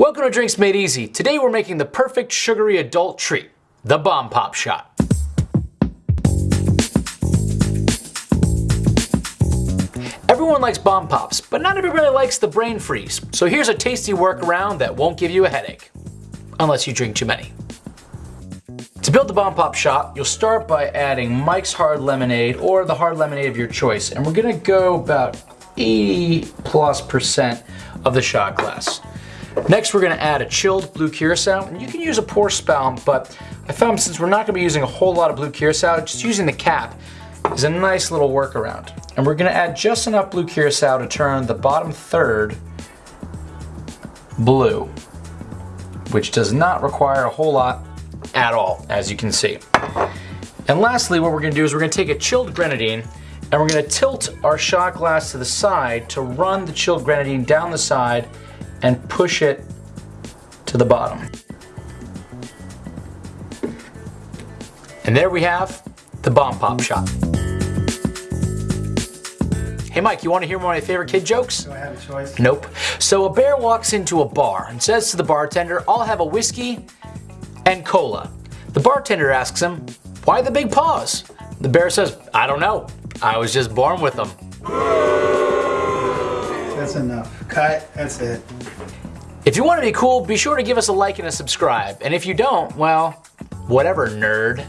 Welcome to Drinks Made Easy. Today we're making the perfect sugary adult treat, the Bomb Pop Shot. Everyone likes Bomb Pops, but not everybody likes the brain freeze. So here's a tasty workaround that won't give you a headache. Unless you drink too many. To build the Bomb Pop shot, you'll start by adding Mike's Hard Lemonade or the hard lemonade of your choice. And we're gonna go about 80 plus percent of the shot glass. Next, we're gonna add a chilled blue curacao, and you can use a pour spout, but I found since we're not gonna be using a whole lot of blue curacao, just using the cap is a nice little workaround. And we're gonna add just enough blue curacao to turn the bottom third blue, which does not require a whole lot at all, as you can see. And lastly, what we're gonna do is we're gonna take a chilled grenadine and we're gonna tilt our shot glass to the side to run the chilled grenadine down the side and push it to the bottom. And there we have the Bomb Pop shot. Hey Mike, you want to hear one of my favorite kid jokes? Do I have a choice? Nope. So a bear walks into a bar and says to the bartender, I'll have a whiskey and cola. The bartender asks him, why the big paws? The bear says, I don't know. I was just born with them. That's enough. Cut. That's it. If you want to be cool, be sure to give us a like and a subscribe. And if you don't, well, whatever, nerd.